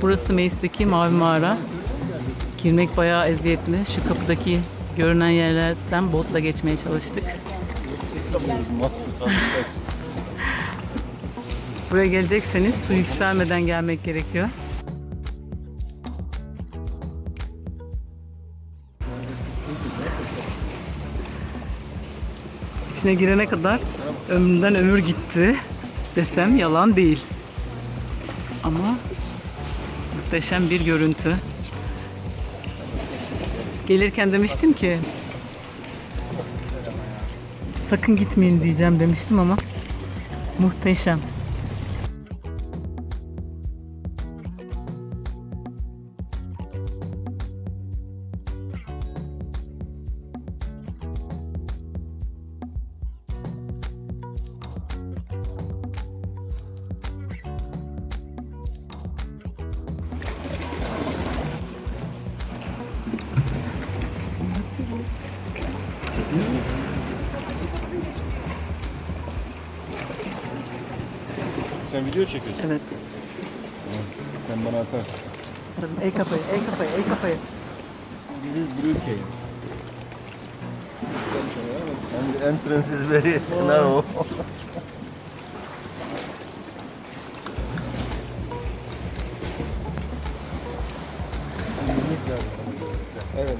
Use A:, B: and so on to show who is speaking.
A: Burası Meis'teki Mavi Mağara. Girmek bayağı eziyetli. Şu kapıdaki görünen yerlerden botla geçmeye çalıştık. Buraya gelecekseniz su yükselmeden gelmek gerekiyor. İçine girene kadar ömrümden ömür gitti desem yalan değil. Ama muhteşem bir görüntü. Gelirken demiştim ki sakın gitmeyin diyeceğim demiştim ama muhteşem.
B: Sen video çekiyorsun.
A: Evet.
B: Sen bana atarsın.
A: Tabii, el kafayı, el kafayı, el kafayı.
B: Blue. And the entrance is very narrow. evet.